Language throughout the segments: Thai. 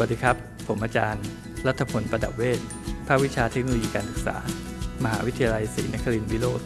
วัสดีครับ ผมอาจารย์รัฐพลประดับเวชภาควิชาเทคโนโลยีการศึกษา มหาวิทยาลัยศรีนครินทร์วิโรธ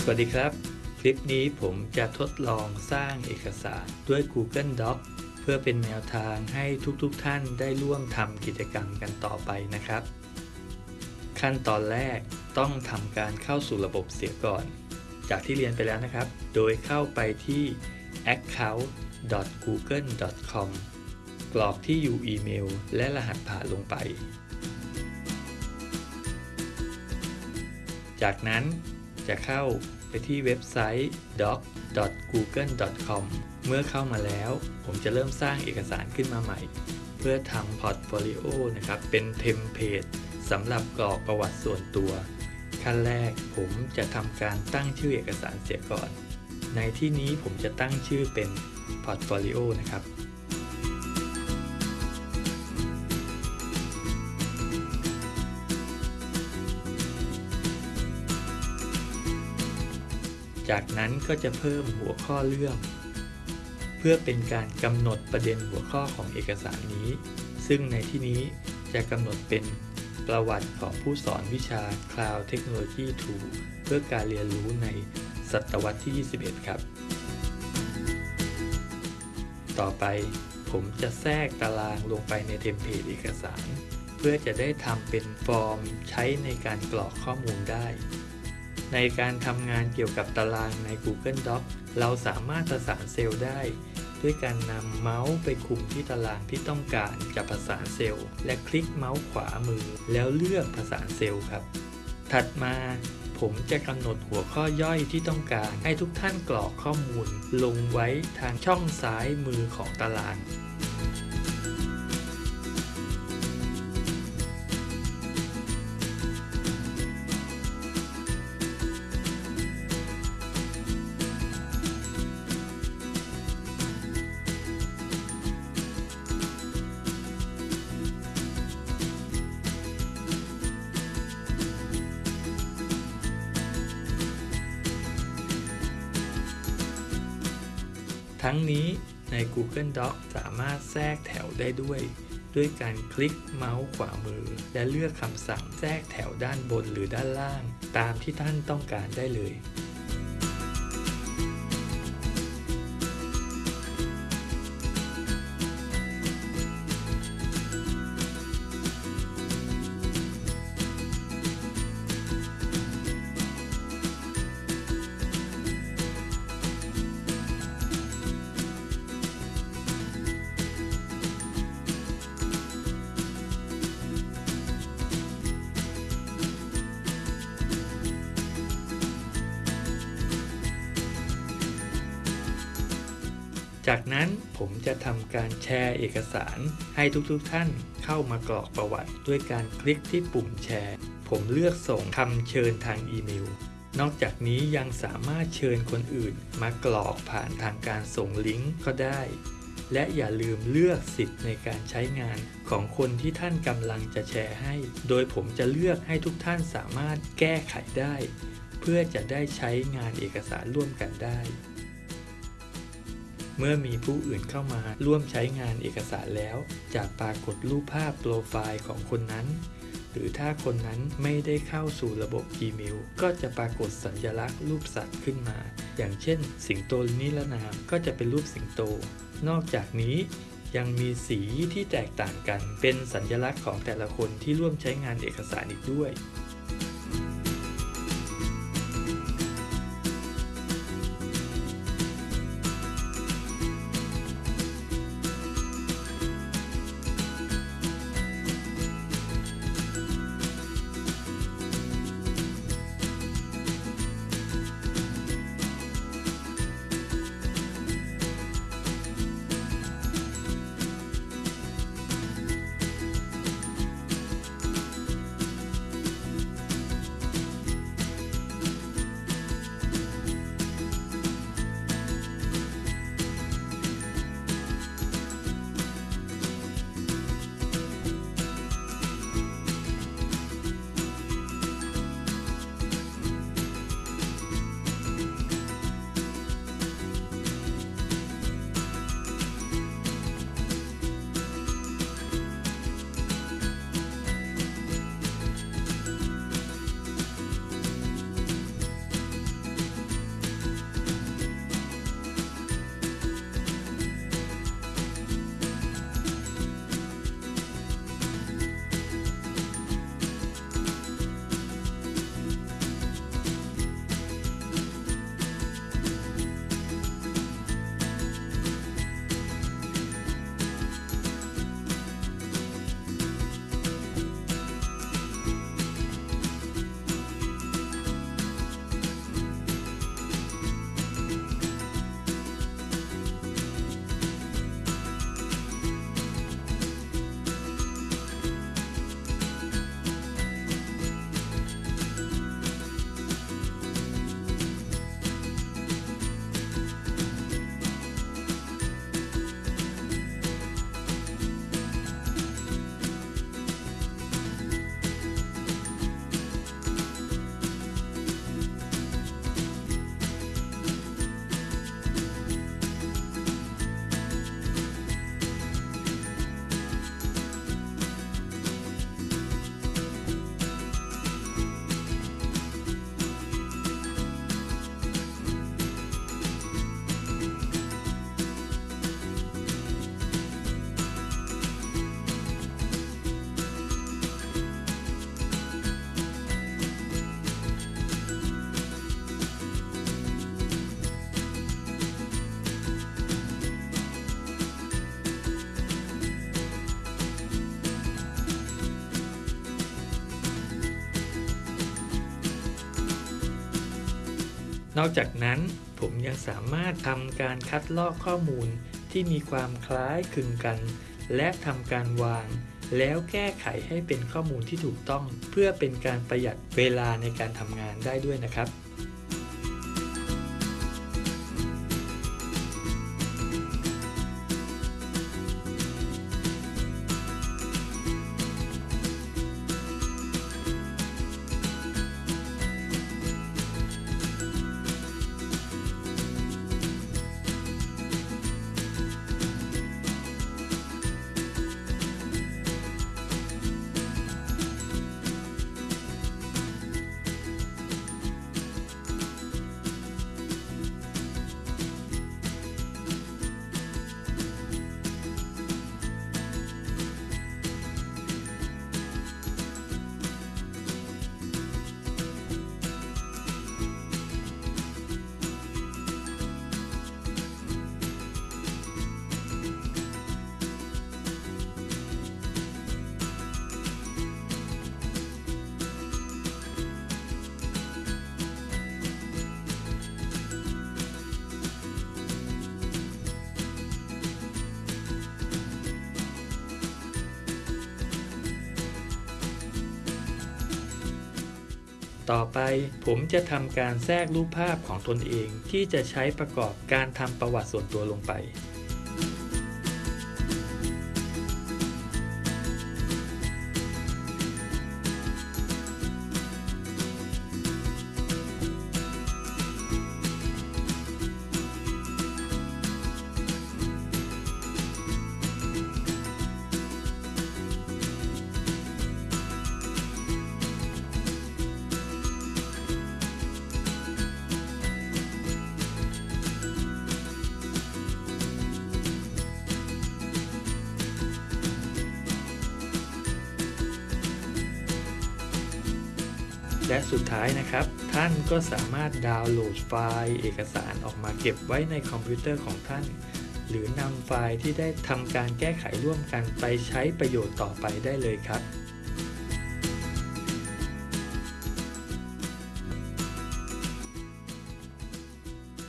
สวัสดีครับ คลิปนี้ผมจะทดลองสร้างเอกสารด้วย Google Docs เพื่อเป็นแนวทางให้ทุกๆทท่านได้ร่วมทำกิจกรรมกันต่อไปนะครับ ขั้นตอนแรก ต้องทำการเข้าสู่ระบบเสียก่อน จากที่เรียนไปแล้วนะครับ โดยเข้าไปที่ account.google.com กรอกที่อยู่อีเมล และรหัสผ่านลงไป จากนั้นจะเข้าไปที่เว็บไซต์ doc.google.com เมื่อเข้ามาแล้ว ผมจะเริ่มสร้างเอกสารขึ้นมาใหม่ เพื่อทำ portfolio นะครับ เป็น template สำหรับกรอกประวัติส่วนตัว ขั้นแรก ผมจะทำการตั้งชื่อเอกสารเสียก่อน ในที่นี้ผมจะตั้งชื่อเป็น portfolio นะครับจากนั้นก็จะเพิ่มหัวข้อเรื่อง เพื่อเป็นการกำหนดประเด็นหัวข้อของเอกสารนี้ ซึ่งในที่นี้จะกำหนดเป็น ประวัติของผู้สอนวิชา Cloud Technology 2 เพื่อการเรียนรู้ในศตวรรษที่ 21 ครับ ต่อไปผมจะแทรกตารางลงไปในเทมเพลตเอกสาร เพื่อจะได้ทำเป็นฟอร์มใช้ในการกรอกข้อมูลได้ ในการทำงานเกี่ยวกับตารางใน Google Doc เราสามารถประสานเซลล์ได้ ด้วยการนำเมาส์ไปคุมที่ตารางที่ต้องการจะประสานเซลล์ และคลิกเมาส์ขวามือ แล้วเลือกประสานเซลล์ครับ ถัดมาผมจะกำหนดหัวข้อย่อยที่ต้องการให้ทุกท่านกรอกข้อมูล ลงไว้ทางช่องซ้ายมือของตาราง ทั้งนี้ใน Google Doc สามารถแทรกแถวได้ด้วย ด้วยการคลิกเมาส์ขวามือ และเลือกคำสั่งแทรกแถวด้านบนหรือด้านล่าง ตามที่ท่านต้องการได้เลย จากนั้นผมจะทำการแชร์เอกสารให้ทุกๆทท่านเข้ามากรอกประวัติ ด้วยการคลิกที่ปุ่มแชร์ ผมเลือกส่งคำเชิญทางอีเมล นอกจากนี้ยังสามารถเชิญคนอื่นมากรอกผ่านทางการส่งลิงก์ก็ได้ และอย่าลืมเลือกสิทธิ์ในการใช้งานของคนที่ท่านกำลังจะแชร์ให้ โดยผมจะเลือกให้ทุกท่านสามารถแก้ไขได้ เพื่อจะได้ใช้งานเอกสารร่วมกันได้ เมื่อมีผู้อื่นเข้ามาร่วมใช้งานเอกสารแล้ว จะปรากฏรูปภาพโปรไฟล์ของคนนั้น หรือถ้าคนนั้นไม่ได้เข้าสู่ระบบ Gmail ก็จะปรากฏสัญลักษณ์รูปสัตว์ขึ้นมา อย่างเช่น สิงโตนิรนามก็จะเป็นรูปสิงโต นอกจากนี้ยังมีสีที่แตกต่างกัน เป็นสัญลักษณ์ของแต่ละคนที่ร่วมใช้งานเอกสารอีกด้วย นอกจากนั้นผมยังสามารถทำการคัดลอกข้อมูลที่มีความคล้ายคลึงกัน และทำการวาง แล้วแก้ไขให้เป็นข้อมูลที่ถูกต้อง เพื่อเป็นการประหยัดเวลาในการทำงานได้ด้วยนะครับ ต่อไปผมจะทำการแทรกรูปภาพของตนเองที่จะใช้ประกอบการทำประวัติส่วนตัวลงไป และสุดท้ายนะครับ ท่านก็สามารถดาวน์โหลดไฟล์เอกสารออกมาเก็บไว้ในคอมพิวเตอร์ของท่าน หรือนำไฟล์ที่ได้ทำการแก้ไขร่วมกันไปใช้ประโยชน์ต่อไปได้เลยครับ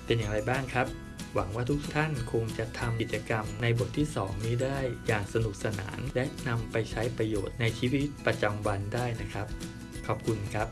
เป็นอย่างไรบ้างครับ หวังว่าทุกท่านคงจะทำกิจกรรมในบทที่ 2 นี้ได้อย่างสนุกสนาน และนำไปใช้ประโยชน์ในชีวิตประจำวันได้นะครับ ขอบคุณครับ